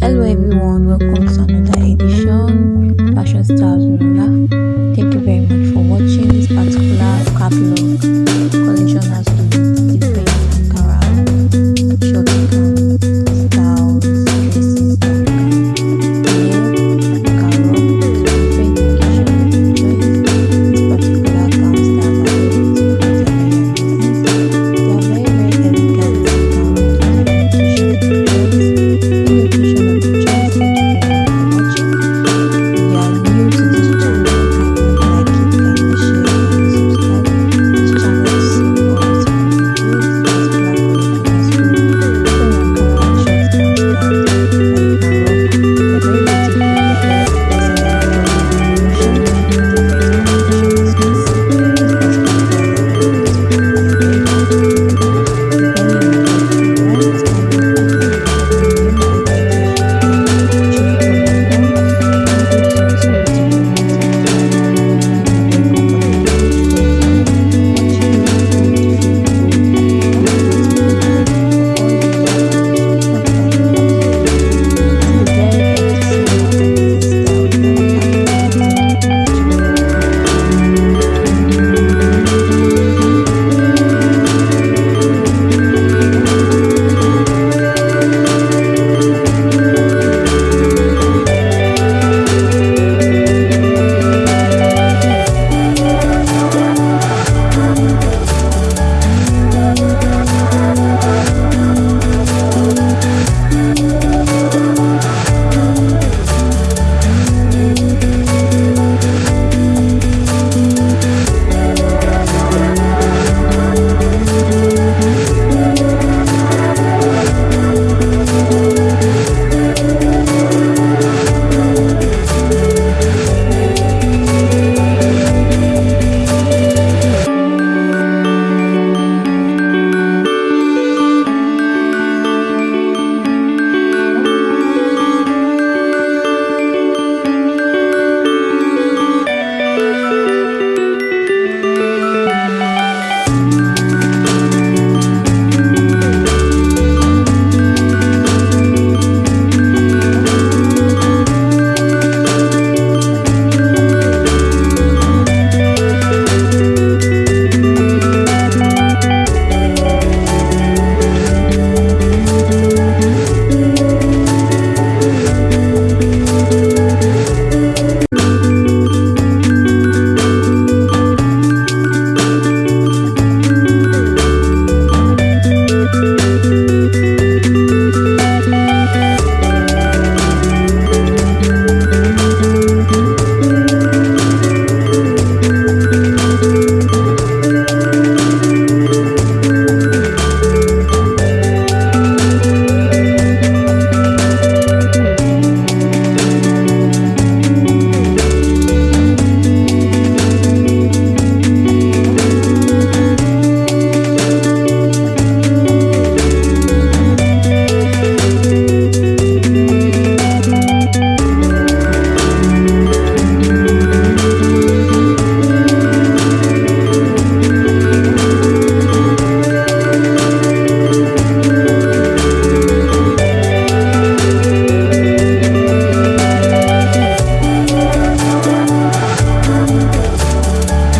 Hello everyone, welcome to another edition Fashion Stars.